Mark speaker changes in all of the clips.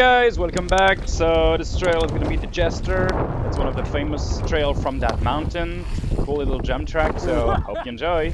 Speaker 1: guys, welcome back. So this trail is gonna be the Jester. It's one of the famous trail from that mountain. Cool little jump track, so hope you enjoy.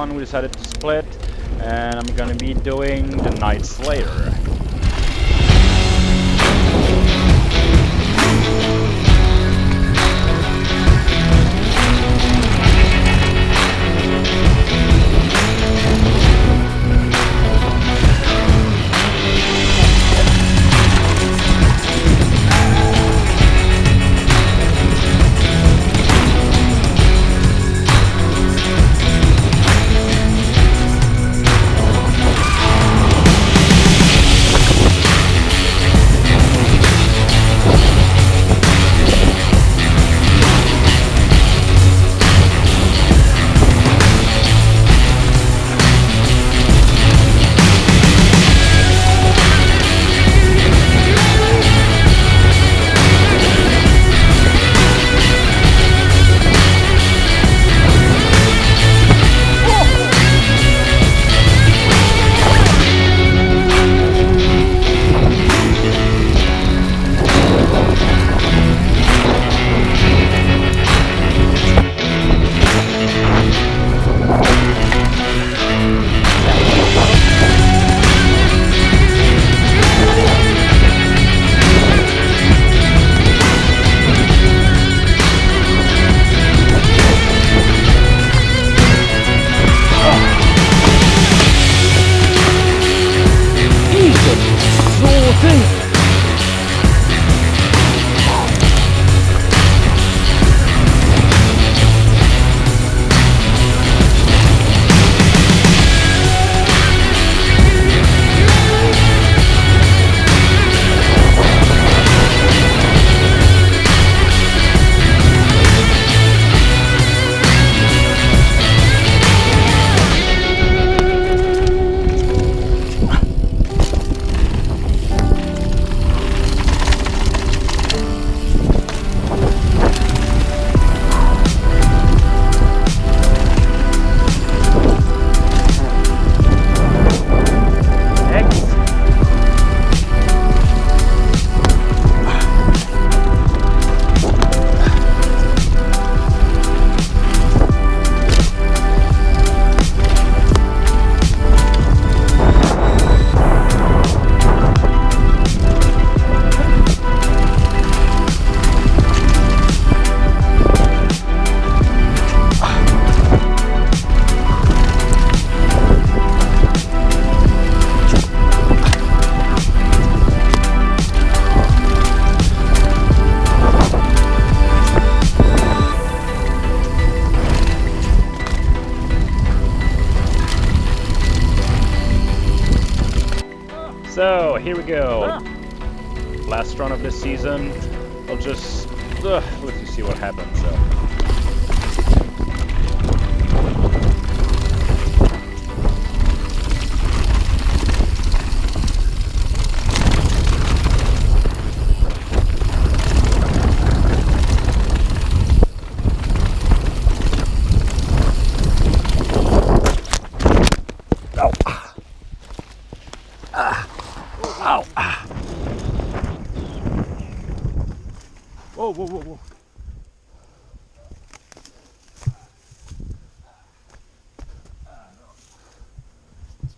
Speaker 1: One we decided to split and I'm gonna be doing the Night Slayer. Last run of this season. I'll just uh, let you see what happens. So.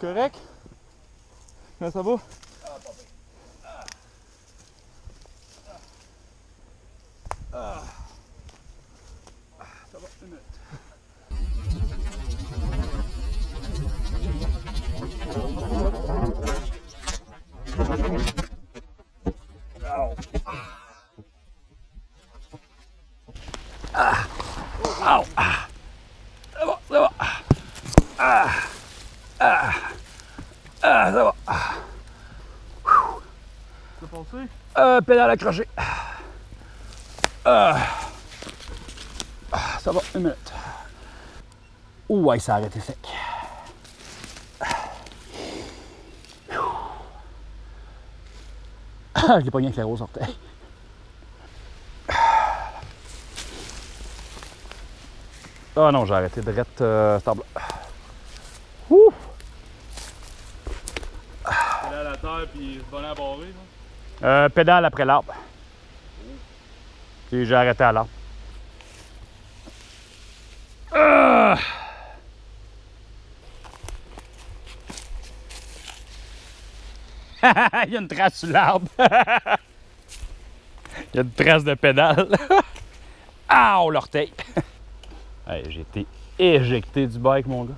Speaker 2: Correct? Comment ça va?
Speaker 1: Pédale accrochée. Ah. Ah, ça va, une minute. Ouais, ça a arrêté sec. Ah, je l'ai pogné avec la grosse orteil. Ah non, j'ai arrêté de euh, stable. Ouh!
Speaker 2: Elle est à la terre puis se à barrer. là.
Speaker 1: Euh, pédale après l'arbre. Puis j'ai arrêté à l'arbre. Ah! Il y a une trace sur l'arbre. Il y a une trace de pédale. Ah, l'orteil. Hey, j'ai été éjecté du bike, mon gars.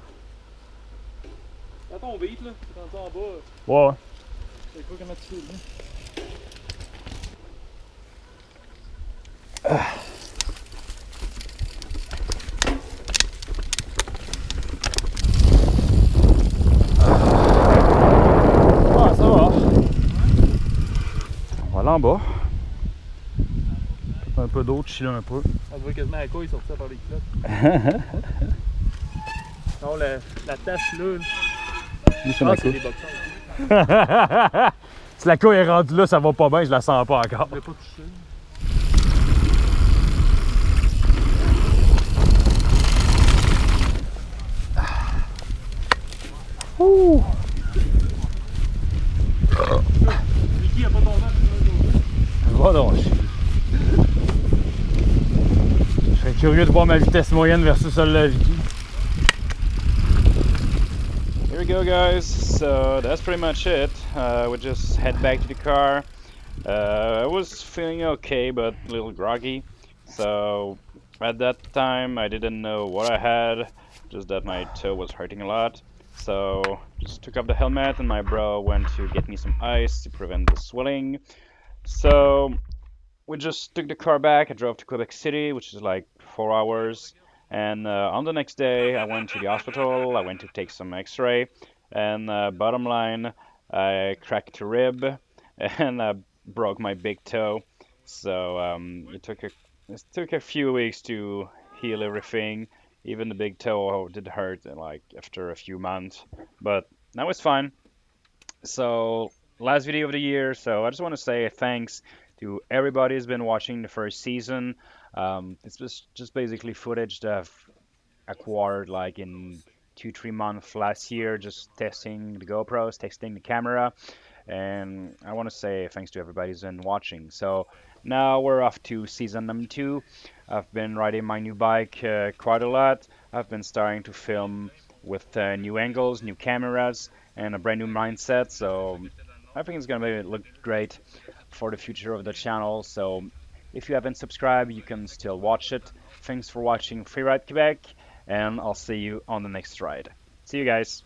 Speaker 2: Quand on vite, là, on en bas,
Speaker 1: Ouais,
Speaker 2: pas comment tu fais. là?
Speaker 1: Ah, ça va. On va aller en bas. Un peu d'eau, chiller un peu.
Speaker 2: On voit quasiment la couille sortir par les culottes. non, la, la tache là,
Speaker 1: c'est
Speaker 2: ah, c'est les boxeurs.
Speaker 1: si la couille est rendue là, ça va pas bien, je la sens pas encore.
Speaker 2: Je l'ai pas touché.
Speaker 1: Ouh.
Speaker 2: Vicky a pas ton temps.
Speaker 1: Va donc. Je serais curieux de voir ma vitesse moyenne versus celle de la. Here we go guys, so that's pretty much it. Uh, we just head back to the car. Uh, I was feeling okay but a little groggy. So at that time I didn't know what I had, just that my toe was hurting a lot. So just took off the helmet and my bro went to get me some ice to prevent the swelling. So we just took the car back. I drove to Quebec City, which is like four hours. And uh, on the next day, I went to the hospital. I went to take some X-ray. And uh, bottom line, I cracked a rib and I broke my big toe. So um, it took a it took a few weeks to heal everything. Even the big toe did hurt, like after a few months. But now it's fine. So last video of the year. So I just want to say thanks to everybody who's been watching the first season. Um, it's just just basically footage that I've acquired like in two three months last year, just testing the GoPros, testing the camera, and I want to say thanks to everybody who's been watching. So now we're off to season number two. I've been riding my new bike uh, quite a lot. I've been starting to film with uh, new angles, new cameras, and a brand new mindset. So I think it's gonna look great for the future of the channel. So if you haven't subscribed, you can still watch it. Thanks for watching Freeride Quebec, and I'll see you on the next ride. See you guys.